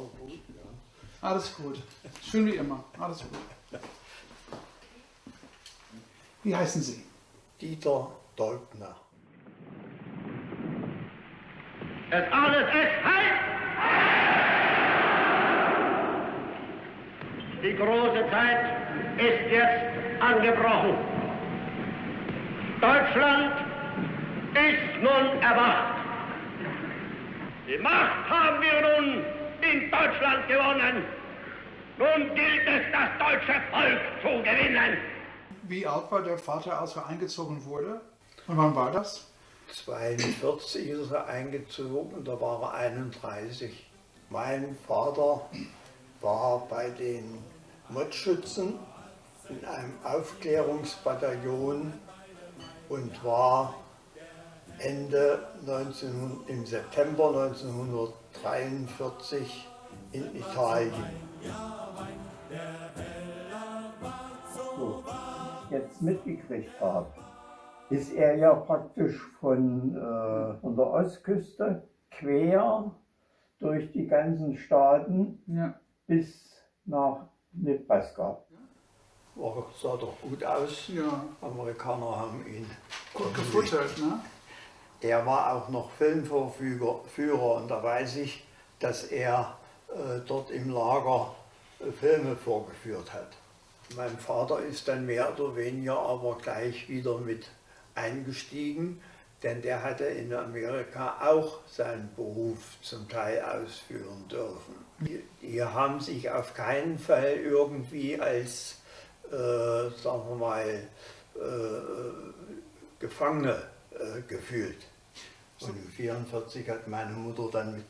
auch gut, ja. Alles gut. Schön wie immer. Alles gut. Wie heißen Sie? Dieter Dolpner. Es alles ist heiß! Die große Zeit ist jetzt angebrochen. Deutschland ist nun erwacht. Die Macht haben wir nun in Deutschland gewonnen. Nun gilt es, das deutsche Volk zu gewinnen. Wie alt war der Vater, als er eingezogen wurde? Und wann war das? 42 ist er eingezogen, da war er 31. Mein Vater war bei den Mottschützen in einem Aufklärungsbataillon und war Ende 19, im September 1943 in Italien. So, jetzt mitgekriegt habe, ist er ja praktisch von, äh, von der Ostküste quer durch die ganzen Staaten Ja. bis nach Nebraska. War, sah doch gut aus. Ja. Amerikaner haben ihn Gut gefuttert, ne? Er war auch noch Filmvorführer Führer, und da weiß ich, dass er äh, dort im Lager äh, Filme vorgeführt hat. Mein Vater ist dann mehr oder weniger aber gleich wieder mit eingestiegen, denn der hatte in Amerika auch seinen Beruf zum Teil ausführen dürfen. Die, die haben sich auf keinen Fall irgendwie als, äh, sagen wir mal, äh, Gefangene äh, gefühlt. Und 1944 hat meine Mutter dann mit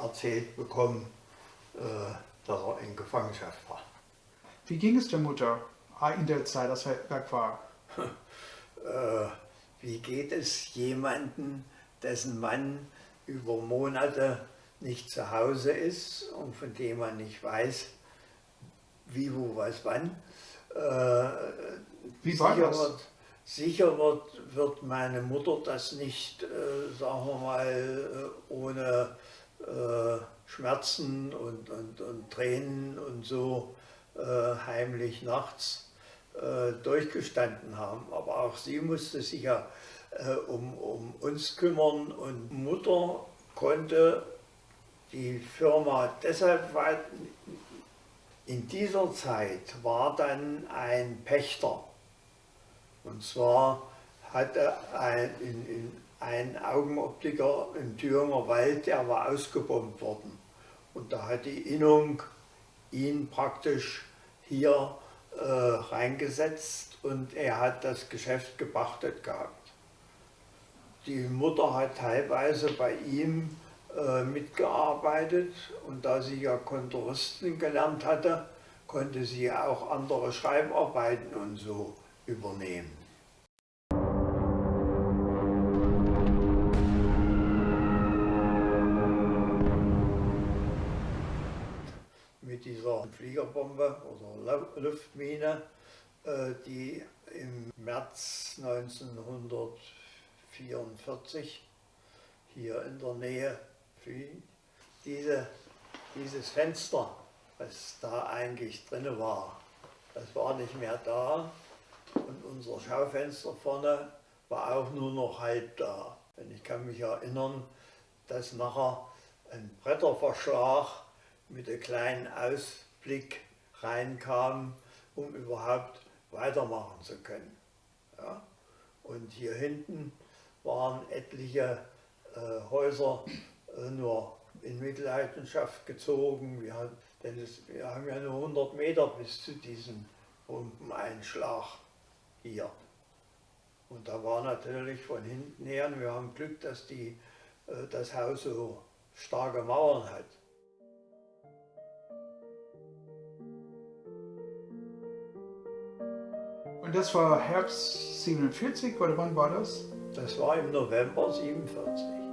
erzählt bekommen, äh, dass er in Gefangenschaft war. Wie ging es der Mutter in der Zeit, als er weg war? Äh, wie geht es jemandem, dessen Mann über Monate nicht zu Hause ist und von dem man nicht weiß, wie, wo, was, wann? Äh, Wie war das? Wird, sicher wird, wird meine Mutter das nicht, äh, sagen wir mal, äh, ohne äh, Schmerzen und, und, und Tränen und so äh, heimlich nachts äh, durchgestanden haben. Aber auch sie musste sich ja äh, um, um uns kümmern und Mutter konnte die Firma deshalb weit, in dieser Zeit war dann ein Pächter. Und zwar hatte ein, in, in, ein Augenoptiker im Thüringer Wald, der war ausgebombt worden. Und da hat die Innung ihn praktisch hier äh, reingesetzt und er hat das Geschäft gepachtet gehabt. Die Mutter hat teilweise bei ihm äh, mitgearbeitet und da sie ja Kontoristin gelernt hatte, konnte sie auch andere Schreibarbeiten und so übernehmen. Mit dieser Fliegerbombe oder Lu- Luftmine, äh, die im März 1944 hier in der Nähe fiel. Diese, dieses Fenster, was da eigentlich drin war, das war nicht mehr da unser Schaufenster vorne war auch nur noch halb da. Und ich kann mich erinnern, dass nachher ein Bretterverschlag mit einem kleinen Ausblick reinkam, um überhaupt weitermachen zu können. Ja? Und hier hinten waren etliche äh, Häuser äh, nur in Mitleidenschaft gezogen. Wir, denn es, wir haben ja nur 100 Meter bis zu diesem Bombeneinschlag hier. Und da war natürlich von hinten her, wir haben Glück, dass die, äh, das Haus so starke Mauern hat. Und das war Herbst 47 oder wann war das? Das war im November 47.